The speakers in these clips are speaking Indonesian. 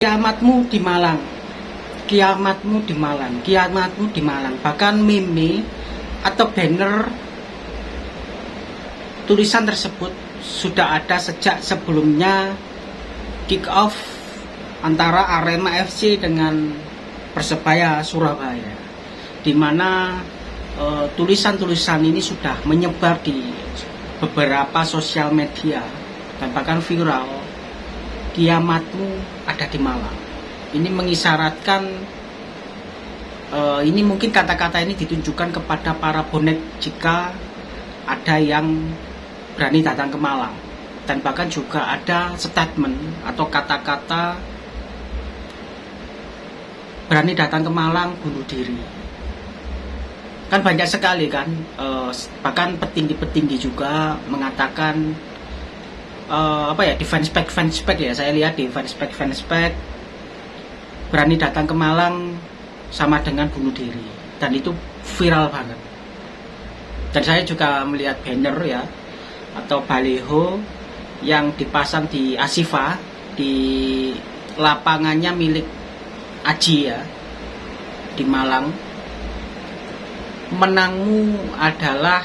kiamatmu di Malang. Kiamatmu di Malang. Kiamatmu di Malang. Bahkan meme atau banner tulisan tersebut sudah ada sejak sebelumnya kick off antara Arema FC dengan Persebaya Surabaya di mana eh, tulisan-tulisan ini sudah menyebar di beberapa sosial media dan bahkan viral kiamatmu ada di Malang ini mengisyaratkan uh, ini mungkin kata-kata ini ditunjukkan kepada para bonek jika ada yang berani datang ke Malang dan bahkan juga ada statement atau kata-kata berani datang ke Malang bunuh diri. Kan banyak sekali kan uh, bahkan petinggi-petinggi juga mengatakan uh, apa ya defense spec defense spec ya saya lihat di defense spec defense spec berani datang ke Malang sama dengan bunuh diri. Dan itu viral banget. Dan saya juga melihat banner ya atau baliho yang dipasang di Asifa di lapangannya milik Aji ya di Malang. Menangmu adalah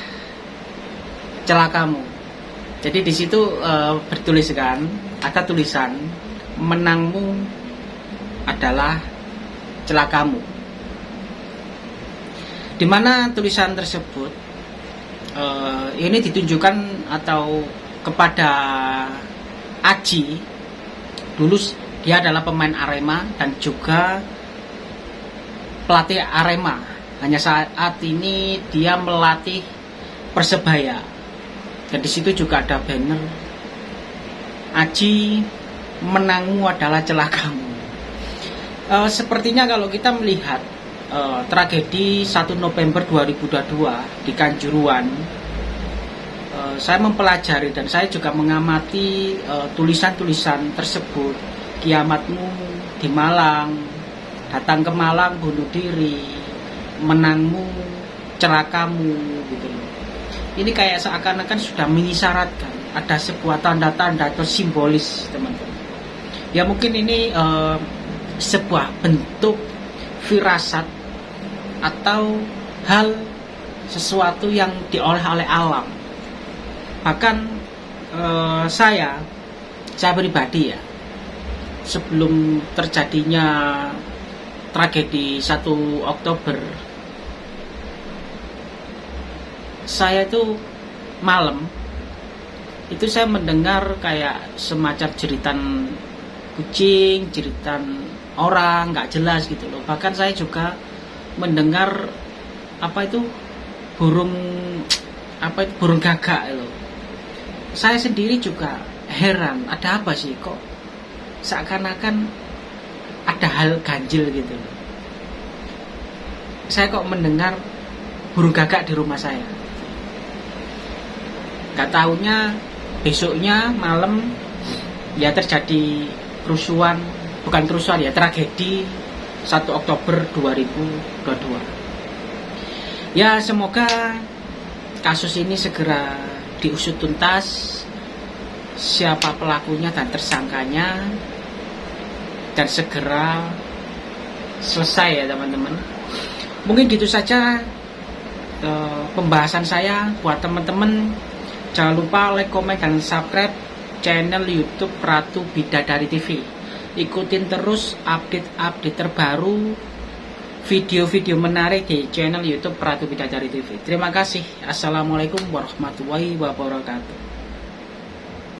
celakamu jadi di situ e, bertuliskan ada tulisan menangmu adalah celakamu. Di mana tulisan tersebut uh, ini ditunjukkan atau kepada Aji dulu dia adalah pemain Arema dan juga pelatih Arema. Hanya saat ini dia melatih Persebaya. Dan di situ juga ada banner Aji menangmu adalah celakamu. Uh, sepertinya kalau kita melihat uh, tragedi 1 November 2022 di Kanjuruan, uh, saya mempelajari dan saya juga mengamati tulisan-tulisan uh, tersebut. Kiamatmu di Malang, datang ke Malang bunuh diri, menangmu, celakamu, gitu loh. Ini kayak seakan-akan sudah mengisyaratkan ada sebuah tanda-tanda atau simbolis, teman-teman. Ya mungkin ini uh, sebuah bentuk firasat atau hal sesuatu yang diolah oleh alam. Bahkan eh, saya, saya pribadi ya, sebelum terjadinya tragedi 1 Oktober, saya itu malam itu saya mendengar kayak semacam jeritan kucing, jeritan orang nggak jelas gitu loh. Bahkan saya juga mendengar apa itu burung apa itu burung gagak loh saya sendiri juga heran ada apa sih kok seakan-akan ada hal ganjil gitu saya kok mendengar burung gagak di rumah saya nggak tahunya besoknya malam ya terjadi kerusuhan bukan kerusuhan ya tragedi 1 Oktober 2022 ya semoga kasus ini segera diusut tuntas. Siapa pelakunya dan tersangkanya dan segera selesai ya teman-teman. Mungkin gitu saja uh, pembahasan saya buat teman-teman jangan lupa like, komen, dan subscribe channel youtube Ratu Bidadari TV ikutin terus update-update terbaru video-video menarik di channel YouTube Pratu Bidadari TV. Terima kasih. Assalamualaikum warahmatullahi wabarakatuh.